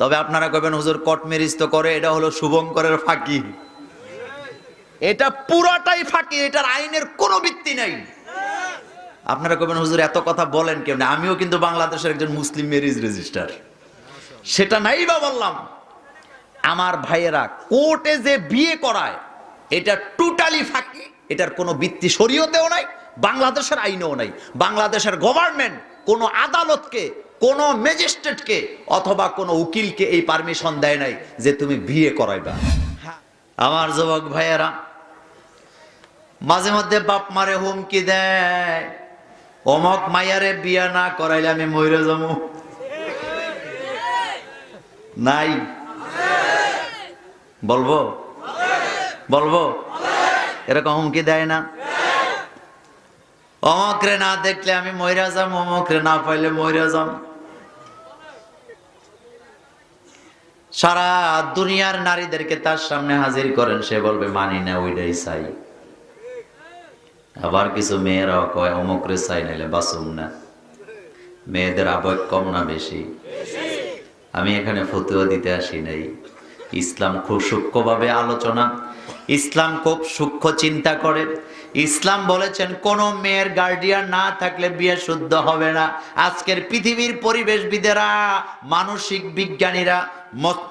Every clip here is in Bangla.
তবে আপনারা কবেন হুজুর, কট মেরিজ তো করে, এটা হলো শুভঙ্করের ফাঁকি। এটা পুরাটাই ফাঁকি, এটার আইনের কোনো ভিত্তি নাই। আপনারা কবেন হুজুর, এত কথা বলেন কেমন? আমিও কিন্তু বাংলাদেশের একজন মুসলিম মেরিজ রেজিস্টার। সেটা নাই বা বললাম। আমার ভাইয়েরা, কোর্টে যে বিয়ে করায়, এটা টোটালি ফাঁকি, এটার কোনো ভিত্তি শরীয়তেও নাই, বাংলাদেশের আইনেও নাই। বাংলাদেশের গভর্নমেন্ট কোনো আদালতকে কোনো ম্যাজিস্ট্রেটকে অথবা কোনো উকিলকে এই পারমিশন দেয় নাই যে তুমি বিয়ে করাইবা। আমার যুবক ভাইয়েরা, মাঝে মধ্যে বাপ মারে হুমকি দেয়। অমক মায়ারে বিয়া না করাইলে আমি ময়ূরে যাব। নাই। বলব? বলব? এরকম হুমকি দেয় না। অমকরে না দেখলে আমি ময়রা যাম অমকরে না পাইলে ময়রা যাম সারা দুনিয়ার নারীদেরকে তার সামনে হাজির করেন, সে বলবে, মানি না, ওইটাই চাই। আবার কিছু মেয়েরাও কয় অমকরে চাই, নাইলে বাসুম না। মেয়েদের আবেগ কম না বেশি? আমি এখানে ফতুয়া দিতে আসি নাই। ইসলাম খুব সূক্ষ্মভাবে আলোচনা। ইসলাম খুব সূক্ষ্ম চিন্তা করে। ইসলাম বলেছেন, কোন মেয়ের গার্ডিয়ান না থাকলে বিয়ে শুদ্ধ হবে না। আজকের পৃথিবীর পরিবেশবিদেরা, মানসিক বিজ্ঞানীরা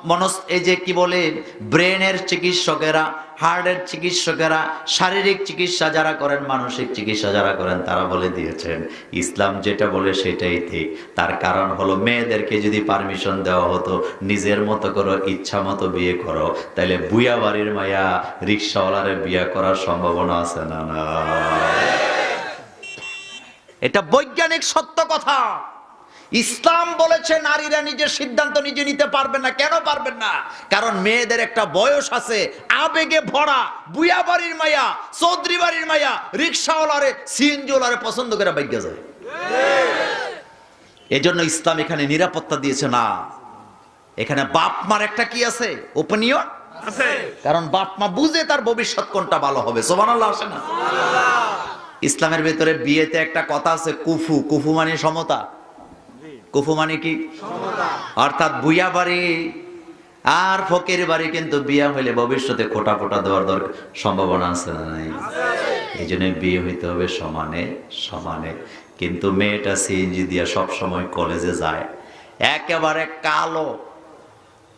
মনস এই যে কি বলে, ব্রেনের চিকিৎসকেরা হার্টের চিকিৎসকেরা, শারীরিক চিকিৎসা যারা করেন, মানসিক চিকিৎসা যারা করেন, তারা বলে দিয়েছেন, ইসলাম যেটা বলে সেটাই ঠিক। তার কারণ হলো মেয়েদেরকে যদি পারমিশন দেওয়া হতো, নিজের মতো করো ইচ্ছা মতো বিয়ে করো তাহলে বুয়া বাড়ির মায়া রিক্সাওয়ালারে বিয়ে করার সম্ভাবনা আছে না না? এটা বৈজ্ঞানিক সত্য কথা। ইসলাম বলেছে নারীরা নিজের সিদ্ধান্ত নিজে নিতে পারবেন না। কেন পারবেন না? কারণ মেয়েদের একটা বয়স আছে আবেগে ভরা বুয়া বাড়ির মায়া চৌধুরী বাড়ির মায়া রিক্সাওয়ালারে সিএনজিওয়ালারে পছন্দ করে বাইকে যায়। এজন্য ইসলাম এখানে নিরাপত্তা দিয়েছে না। এখানে বাপ মার একটা কি আছে? ওপিনিয়ন কারণ বাপ মা বুঝে তার ভবিষ্যৎ কোনটা ভালো হবে। সোমান আসে না? ইসলামের ভেতরে বিয়েতে একটা কথা আছে কুফু। কুফু মানে সমতা। কুফু মানে কি? অর্থাৎ বুয়া বাড়ি। আর ফকির বাড়ি কিন্তু বিয়া হইলে ভবিষ্যতে খোটা ফোটা দেওয়ার দরকার, সম্ভাবনা আছে না নাই? এই জন্য বিয়ে হইতে হবে সমানে সমানে। কিন্তু মেয়েটা সিএনজি দিয়া সব সময় কলেজে যায়। একেবারে কালো।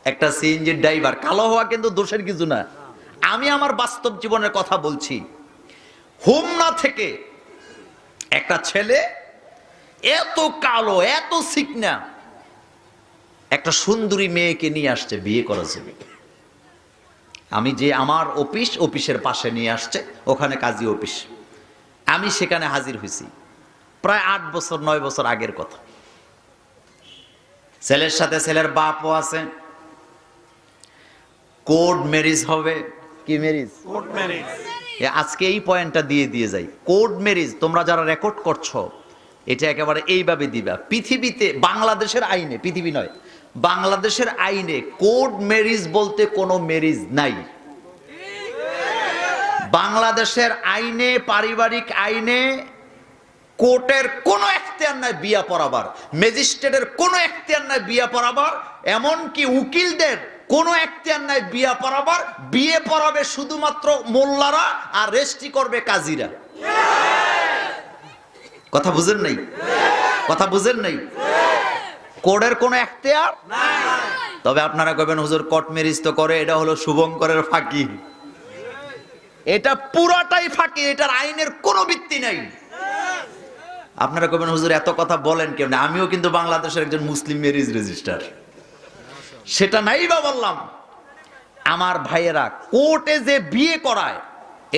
একটা সিএনজির ড্রাইভার কালো হওয়া কিন্তু দোষের কিছু না। আমি আমার বাস্তব জীবনের কথা বলছি। হোমনা থেকে একটা ছেলে এত কালো এত সিকনা। একটা সুন্দরী মেয়েকে নিয়ে আসছে বিয়ে করার জন্য। আমি যে আমার অফিস অফিসের পাশে নিয়ে আসছে ওখানে কাজী অফিস। আমি সেখানে হাজির হয়েছি। প্রায় আট বছর নয় বছর আগের কথা। ছেলের সাথে ছেলের বাপও আছে। কোড ম্যারিজ হবে। কি ম্যারিজ? এ আজকে এই পয়েন্টটা দিয়ে দিয়ে যাই। কোড ম্যারিজ তোমরা যারা রেকর্ড করছ এটা একেবারে এইভাবে দিবা। পৃথিবীতে বাংলাদেশের আইনে, পৃথিবী নয়, বাংলাদেশের আইনে কোড ম্যারিজ বলতে কোনো ম্যারিজ নাই। বাংলাদেশের আইনে, পারিবারিক আইনে কোর্টের কোনো এখতিয়ার নাই বিয়া পড়াবার, ম্যাজিস্ট্রেটের কোনো এখতিয়ার নাই বিয়া পড়াবার, এমনকি উকিলদের কোনো এখতিয়ার নাই বিয়া পড়াবার, বিয়ে পড়াবে শুধুমাত্র মোল্লারা আর রেস্টি করবে কাজীরা। কথা বুঝেন নাই? কথা বুঝেন নাই? কোর্টের কোনো এখতিয়ার? তবে আপনারা কবেন হুজুর কোর্ট মেরিজ তো করে, এটা হলো শুভঙ্করের ফাঁকি। এটা পুরাটাই ফাঁকি, এটার আইনের কোনো ভিত্তি নাই। আপনারা কবেন হুজুর, এত কথা বলেন কেমন আমিও কিন্তু বাংলাদেশের একজন মুসলিম মেরিজ রেজিস্টার। সেটা নাই বা বললাম। আমার ভাইয়েরা কোর্টে যে বিয়ে করায়,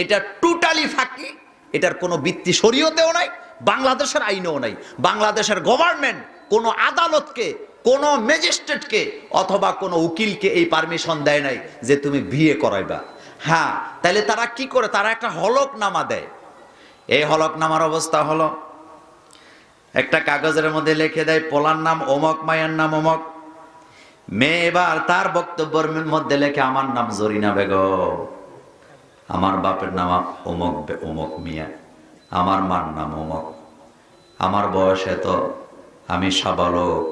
এটা টোটালি ফাঁকি, এটার কোনো ভিত্তি শরীয়তেও নাই বাংলাদেশের আইনেও নাই। বাংলাদেশের গভর্নমেন্ট কোনো আদালতকে, কোনো ম্যাজিস্ট্রেটকে অথবা কোনো উকিলকে এই পারমিশন দেয় নাই যে তুমি বিয়ে করাইবা। হ্যাঁ তাহলে তারা কি করে? তারা একটা হলকনামা দেয়। এই হলকনামার অবস্থা হলো, একটা কাগজের মধ্যে লিখে দেয়, পোলার নাম অমক, মায়ের নাম অমক। মেয়ে এবার তার বক্তব্যের মধ্যে লেখে, আমার নাম জরিনা বেগম, আমার বাপের নাম অমক অমক মিয়া। আমার মার নাম অমক আমার বয়স এত, আমি সাবালক,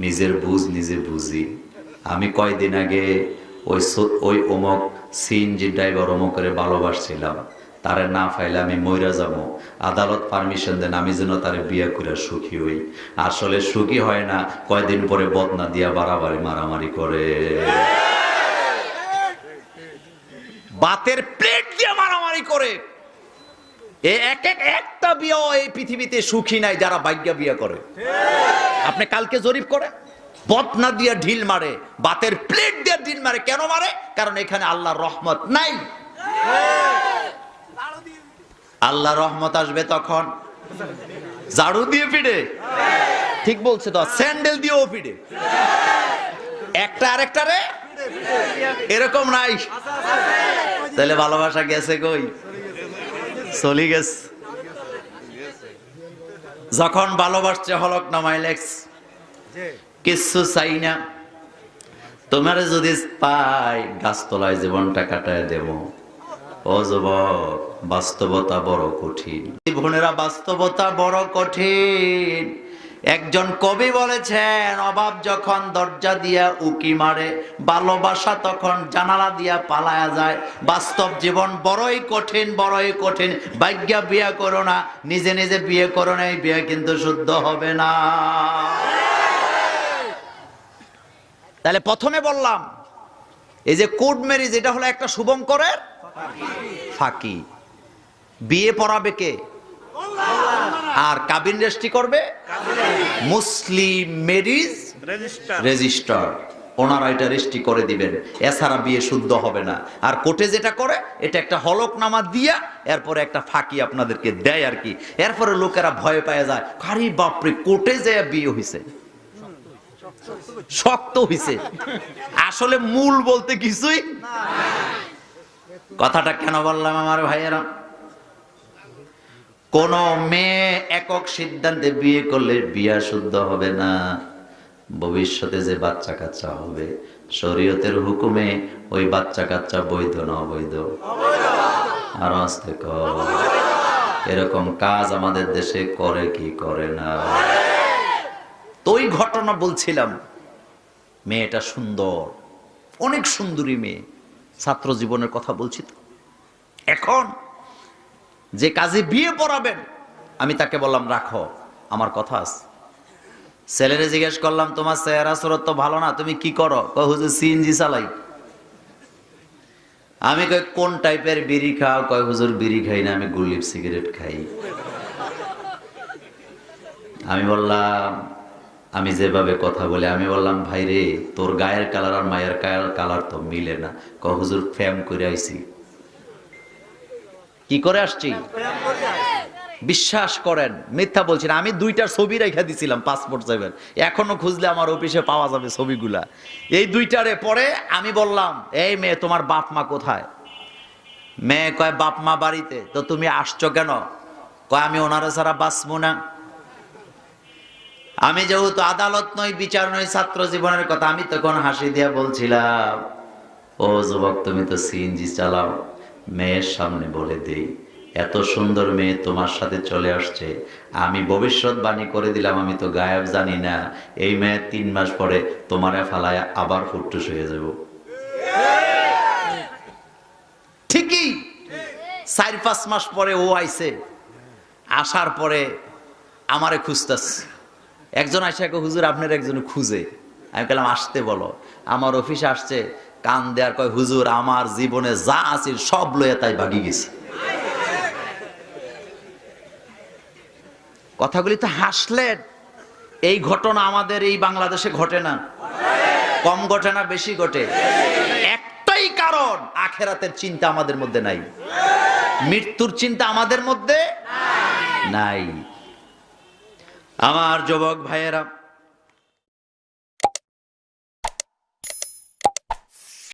নিজের বুঝ নিজে বুঝি। আমি কয়দিন আগে ওই ওই অমুক সিএনজি ড্রাইভার অমুকের ভালোবাসছিলাম। তারে না ফাইলে আমি মইরা যাব। আদালত পারমিশন দেন, আমি যেন তারে বিয়ে করে সুখী হই। আসলে সুখী হয় না, কয়দিন পরে বদনা দিয়া বাড়াবাড়ি মারামারি করে। বাতের প্লেট দিয়ে মারামারি করে। এক এক একটা বিয়ে এই পৃথিবীতে সুখী নাই যারা ভাগ্য বিয়ে করে। আপনি কালকে জরিপ করে, বদনা দিয়ে ঢিল মারে, বাতের প্লেট দিয়ে ঢিল মারে, কেন মারে? কারণ এখানে আল্লাহর রহমত নাই। আল্লাহ রহমত আসবে তখন। ঝাড়ু দিয়ে পিড়ে ঠিক বলছে তো, স্যান্ডেল দিয়েও পিড়ে একটা আরেকটা রে। এরকম নাই। তাহলে ভালোবাসা গেছে কই? চলি গেছে যখন ভালোবাসছে হলক নামাই লেখস কিচ্ছু চাই না। তোমার যদি পাই গাছতলায় জীবনটা কাটায় দেব। ও যুবক বাস্তবতা বড় কঠিন। বোনেরা বাস্তবতা বড় কঠিন। একজন কবি বলেছেন অভাব যখন দরজা দিয়া উকি মারে ভালোবাসা তখন জানালা দিয়া পালায়া যায়। বাস্তব জীবন বড়ই কঠিন বড়ই কঠিন। ভাগ্যা বিয়ে করো না, নিজে নিজে বিয়ে করো না, এই বিয়ে কিন্তু শুদ্ধ হবে না। তাহলে প্রথমে বললাম, এই যে কোড ম্যারেজ এটা হলো একটা শুভঙ্করের ফাঁকি। বিয়ে পড়াবে কে? আর কাবিন রেজিস্ট্রি করবে? মুসলিম ম্যারিজ রেজিস্টার ওনারা এটা রেজিস্ট্রি করে দিবেন। এছাড়া বিয়ে শুদ্ধ হবে না। আর কোর্টে যেটা করে এটা একটা হলকনামা দিয়া এরপরে একটা ফাঁকি আপনাদেরকে দেয় আর কি। এরপরে লোকেরা ভয় পেয়ে যায় কারি বাপরে কোর্টে যে বিয়ে হয়েছে শক্ত হইছে। আসলে মূল বলতে কিছুই কথাটা কেন বললাম আমার ভাইয়েরা? কোন মেয়ে একক সিদ্ধান্তে বিয়ে করলে বিয়া শুদ্ধ হবে না। ভবিষ্যতে যে বাচ্চা কাচ্চা হবে, শরীয়তের হুকুমে ওই বাচ্চা কাচ্চা বৈধ না অবৈধ? আর আসতে এরকম কাজ আমাদের দেশে করে কি করে না? তো ওই ঘটনা বলছিলাম, মেয়েটা সুন্দর, অনেক সুন্দরী মেয়ে। ছাত্র জীবনের কথা বলছি তো। এখন যে কাজে বিয়ে পড়াবেন, আমি তাকে বললাম, রাখো, আমার কথা আছে। ছেলেরে জিজ্ঞেস করলাম, তোমার চেহারা, সুরত তো ভালো না, তুমি কি করো? হুজুর, সিএনজি চালাই। আমি কই, কোন টাইপের বিড়ি খাও? কয়, হুজুর, বিড়ি খাই না, আমি গুলিপ সিগারেট খাই। আমি বললাম, আমি যেভাবে কথা বলে, আমি বললাম ভাই রে তোর গায়ের কালার আর মায়ের গায়ের কালার তো মিলে না। ক হুজুর, ফ্যাম করে আইছি। কি করে আসছি? বিশ্বাস করেন, মিথ্যা বলছি আমি দুইটার ছবি রেখে দিছিলাম পাসপোর্ট সেভেন এখনও খুঁজলে আমার অফিসে পাওয়া যাবে ছবিগুলা। এই দুইটারে পরে আমি বললাম, এই মেয়ে, তোমার বাপ মা কোথায়? মেয়ে কয়, বাপ মা বাড়িতে। তো তুমি আসছো কেন? কয়, আমি ওনারা ছাড়া বাঁচবো না। আমি যেহেতু আদালত নই, বিচার নই, ছাত্র জীবনের কথা, আমি তখন হাসি দিয়ে বলছিলাম, ও যুবক, তুমি তো সিএনজি চালাও। মেয়ের সামনে বলে দেই, এত সুন্দর মেয়ে তোমার সাথে চলে আসছে। আমি ভবিষ্যৎবাণী করে দিলাম, আমি তো গায়েব জানি না। এই মেয়ে তিন মাস পরে তোমারে ফালায় আবার ফুটটুস হয়ে যাব। ঠিকই। চার পাঁচ মাস পরে ও আইছে। আসার পরে আমারে খুঁজতেছে একজন আসে হুজুর, আপনার একজন খুঁজে। আমি বললাম আসতে বলো। আমার অফিসে আসছে কান দেয়ার কয়, হুজুর, আমার জীবনে যা আছে সব লয়ে তাই ভাগি গেছে। কথাগুলি তো হাসলেন। এই ঘটনা আমাদের এই বাংলাদেশে ঘটে না। কম ঘটে না, বেশি ঘটে। একটাই কারণ, আখেরাতের চিন্তা আমাদের মধ্যে নাই। মৃত্যুর চিন্তা আমাদের মধ্যে নাই। আমার যুবক ভাইয়েরা